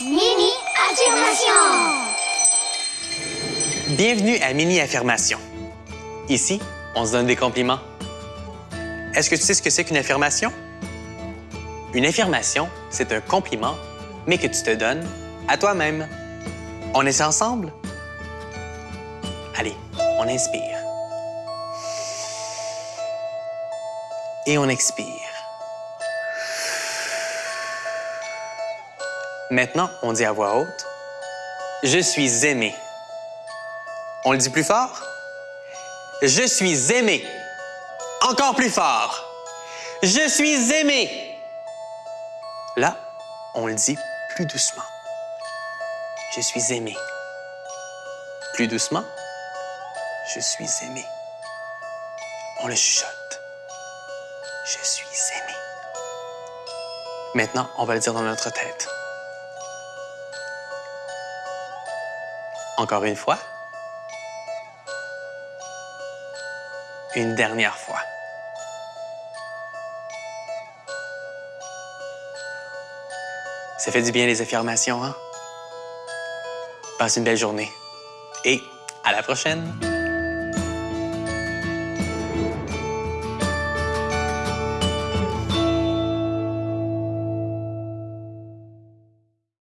Mini affirmation. Bienvenue à Mini Affirmation. Ici, on se donne des compliments. Est-ce que tu sais ce que c'est qu'une affirmation? Une affirmation, c'est un compliment, mais que tu te donnes à toi-même. On essaie ensemble? Allez, on inspire. Et on expire. Maintenant, on dit à voix haute, Je suis aimé. On le dit plus fort? Je suis aimé. Encore plus fort. Je suis aimé. Là, on le dit plus doucement. Je suis aimé. Plus doucement. Je suis aimé. On le chuchote. Je suis aimé. Maintenant, on va le dire dans notre tête. Encore une fois. Une dernière fois. Ça fait du bien les affirmations, hein? Passe une belle journée. Et à la prochaine!